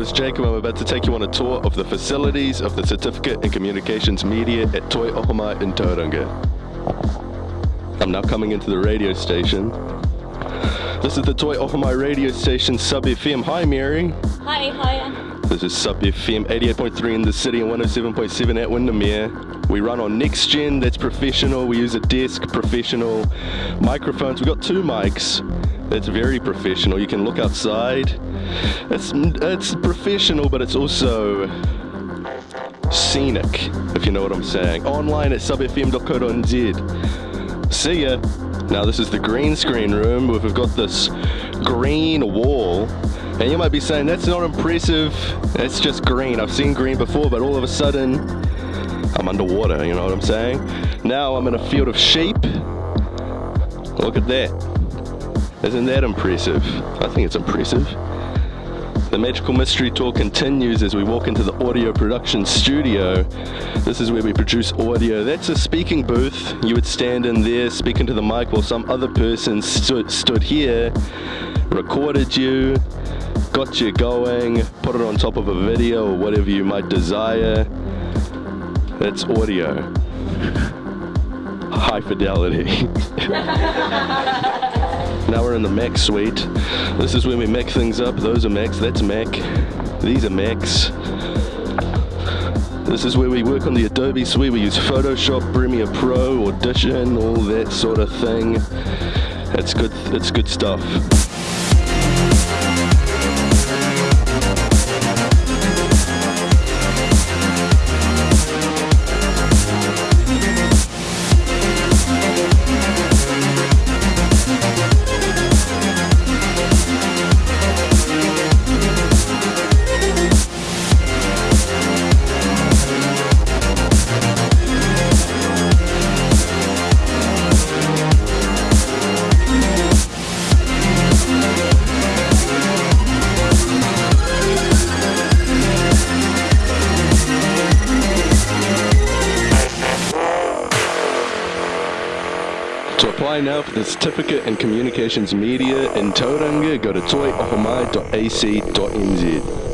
is Jacob. I'm about to take you on a tour of the facilities of the Certificate in Communications Media at Toi Ohomai in Tauranga. I'm now coming into the radio station. This is the Toi Ohomai radio station, Sub FM. Hi, Mary. Hi, hi. This is Sub FM 88.3 in the city and 107.7 at Windermere. We run on next gen, that's professional. We use a desk, professional. Microphones, we've got two mics. That's very professional. You can look outside. It's, it's professional, but it's also scenic, if you know what I'm saying. Online at subfm.co.nz. See ya. Now this is the green screen room. We've got this green wall. And you might be saying, that's not impressive. It's just green. I've seen green before, but all of a sudden, I'm underwater, you know what I'm saying? Now I'm in a field of sheep. Look at that. Isn't that impressive? I think it's impressive. The Magical Mystery Tour continues as we walk into the audio production studio. This is where we produce audio. That's a speaking booth. You would stand in there speaking to the mic while some other person stood, stood here, recorded you, got you going, put it on top of a video or whatever you might desire. That's audio. High fidelity. Now we're in the Mac suite. This is where we Mac things up. Those are Macs, that's Mac. These are Macs. This is where we work on the Adobe suite. We use Photoshop, Premiere Pro, Audition, all that sort of thing. It's good, it's good stuff. Thank To apply now for the Certificate in Communications Media in Tauranga, go to toiohomai.ac.nz.